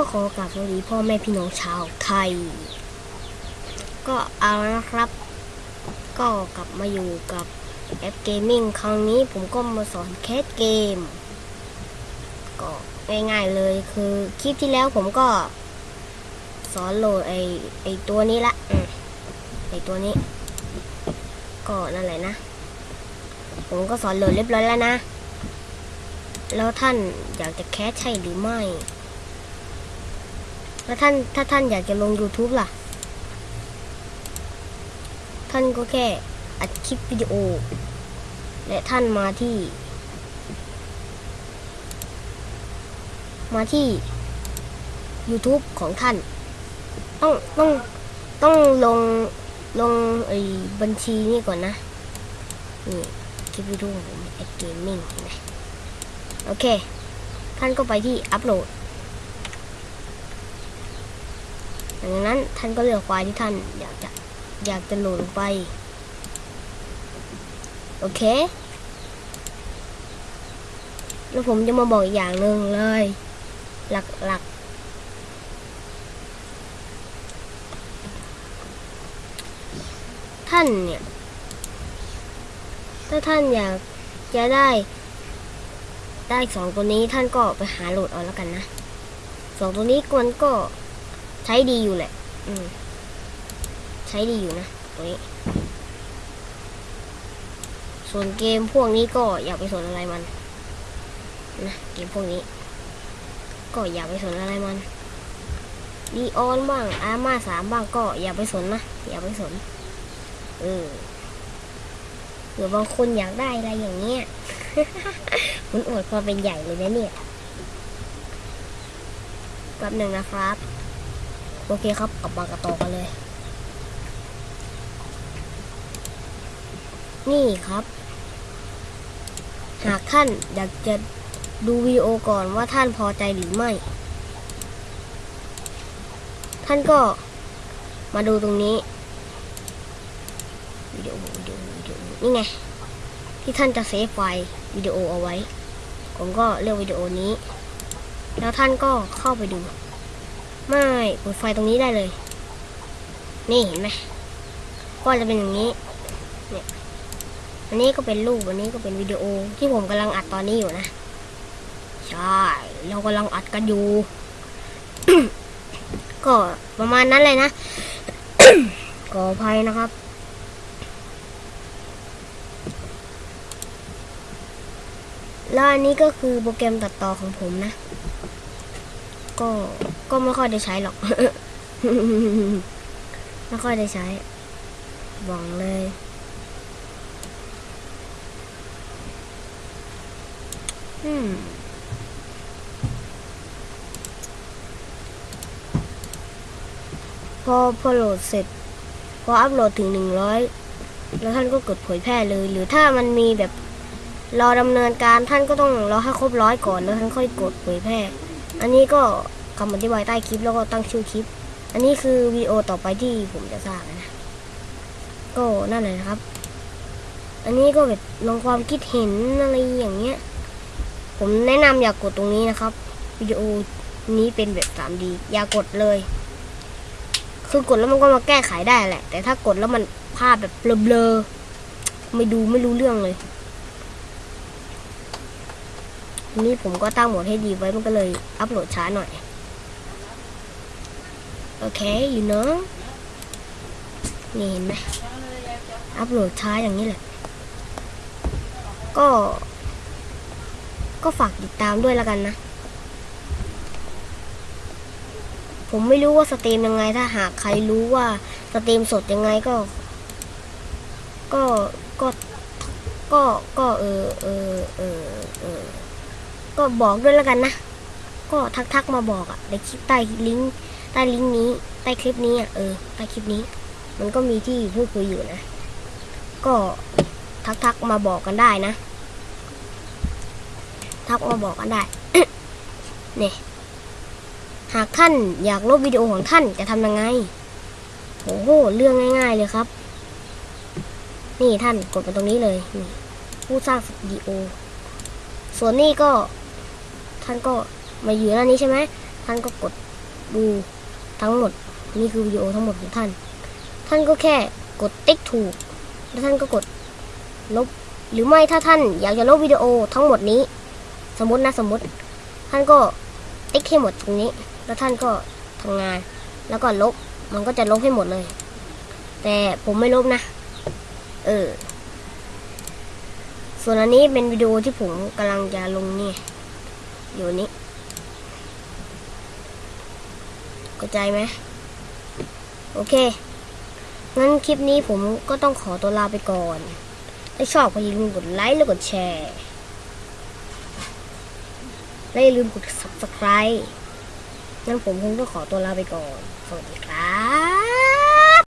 ก็ขอกราบสวัสดีพ่อแม่พี่น้องชาวไทย ก็เอาละนะครับ ก็กลับมาอยู่กับแอป gaming ครั้งนี้ผมก็มาสอน cast เกม ก็ง่ายๆเลยคือคลิปที่แล้วผมก็ สอนโหลดไอไอตัวนี้ละไอตัวนี้ ก็นั่นแหละนะ ผมก็สอนโหลดเรียบร้อยแล้วนะ แล้วท่านอยากจะแคสใช่หรือไม่ แล้วท่านถ้าท่านอยากจะลง YouTube ล่ะ ท่านก็แค่อัดคลิปวิดีโอ และท่านมาที่ มาที่ YouTube ของท่าน ต้องต้องต้องลงลงไอ้บัญชีนี่ก่อนนะ นี่คลิปวิดีโอของผมไอเกมมิ่งนไหมโอเค ท่านก็ไปที่อัปโหลด ดังนั้นท่านก็เลือกไฟล์ที่ท่านอยากจะอยากจะโหลดลงไป โอเค แล้วผมจะมาบอกอีกอย่างหนึ่งเลย หลักๆท่านเนี่ย ถ้าท่านอยากจะได้ได้สองตัวนี้ท่านก็ไปหาโหลดเอาแล้วกันนะสองตัวนี้มันก็ ใช้ดีอยู่แหละอืมใช้ดีอยู่นะตัวนี้ ส่วนเกมพวกนี้ก็อย่าไปสนอะไรมันนะเกมพวกนี้ ก็อย่าไปสนอะไรมันดีออนบ้างอาม่าสามบ้างก็อย่าไปสนนะอย่าไปสนเออหรือบางคนอยากได้อะไรอย่างเงี้ยมันอวดความเป็นใหญ่เลยนะเนี่ยแป๊บหนึ่งนะครับ โอเคครับกลับมากระต่อกันเลย นี่ครับ หากท่านอยากจะดูวิดีโอก่อนว่าท่านพอใจหรือไม่ ท่านก็มาดูตรงนี้วิดีโอวิดีโอวิดีโอนี่ไงที่ท่านจะเซฟไฟล์วิดีโอเอาไว้ ผมก็เลือกวิดีโอนี้ แล้วท่านก็เข้าไปดู ไม่เปิดไฟตรงนี้ได้เลย นี่เห็นไหมก็จะเป็นอย่างนี้เนี่ยอันนี้ก็เป็นรูปอันนี้ก็เป็นวิดีโอที่ผมกำลังอัดตอนนี้อยู่นะ ใช่ เรากำลังอัดกันอยู่ ก็ประมาณนั้นเลยนะขออภัยนะครับแล้วอันนี้ก็คือโปรแกรมตัดต่อของผมนะ ก็ ก็ไม่ค่อยได้ใช้หรอก ไม่ค่อยได้ใช้หวังเลยอืมพอพอโหลดเสร็จ พออัพโหลดถึงหนึ่งร้อยแล้วท่านก็กดเผยแพร่เลย หรือถ้ามันมีแบบรอดำเนินการท่านก็ต้องรอให้ครบร้อยก่อนแล้วท่านค่อยกดเผยแพร่ อันนี้ก็ คำอธิบายใต้คลิปแล้วก็ตั้งชื่อคลิป อันนี้คือวิดีโอต่อไปที่ผมจะสร้างนะ ก็นั่นแหละนะครับ อันนี้ก็แบบลองความคิดเห็นอะไรอย่างเงี้ย ผมแนะนำอย่ากกดตรงนี้นะครับวิดีโอนี้เป็นแบบ 3D อย่ากดเลย คือกดแล้วมันก็มาแก้ไขได้แหละ แต่ถ้ากดแล้วมันภาพแบบเบลอๆไม่ดูไม่รู้เรื่องเลยนี้ผมก็ตั้งโหมดให้ดีไว้มันก็เลยอัพโหลดช้าหน่อย โอเคอยู่เนอะนี่เห็นไหมอัพโหลดช้าอย่างนี้แหละ ก็ ก็ฝากติดตามด้วยแล้วกันนะ ผมไม่รู้ว่า stream ยังไง ถ้าหากใครรู้ว่า stream สดยังไงก็ ก็ก็ก็ก็เออเออเออเออก็บอกด้วยแล้วกันนะ ก็ทักทักๆมาบอกอะในคลิปใต้ลิงก์ ต้ลิงก์นี้ใต้คลิปนี้อะเออใต้คลิปนี้ มันก็มีที่พูดคุยอยู่นะ ก็ทักทักๆมาบอกกันได้นะ ทักมาบอกกันได้เนี่ยหากท่านอยากลบวิดีโอของท่านจะทำยังไงโอ้โหเรื่องง่าย ๆ เลยครับ นี่ท่านกดมาตรงนี้เลยนี่ผู้สร้างวิดีโอ ส่วนนี้ก็ท่านก็มาอยู่หน้านี้ใช่ไหมท่านก็กดดู ทั้งหมดนี่คือวิดีโอทั้งหมดของท่าน ท่านก็แค่กดติ๊กถูก แล้วท่านก็กดลบ หรือไม่ถ้าท่านอยากจะลบวิดีโอทั้งหมดนี้ สมมตินะสมมติ ท่านก็ติ๊กให้หมดตรงนี้ แล้วท่านก็ทำงาน แล้วก็ลบ มันก็จะลบให้หมดเลย แต่ผมไม่ลบนะ เออ ส่วนอันนี้เป็นวิดีโอที่ผมกำลังจะลงนี่ อยู่นี้ เข้าใจไหมโอเค งั้นคลิปนี้ผมก็ต้องขอตัวลาไปก่อน ถ้าชอบก็อย่าลืมกดไลค์และกดแชร์ และอย่าลืมกด subscribe งั้นผมคงต้องขอตัวลาไปก่อน สวัสดีครับ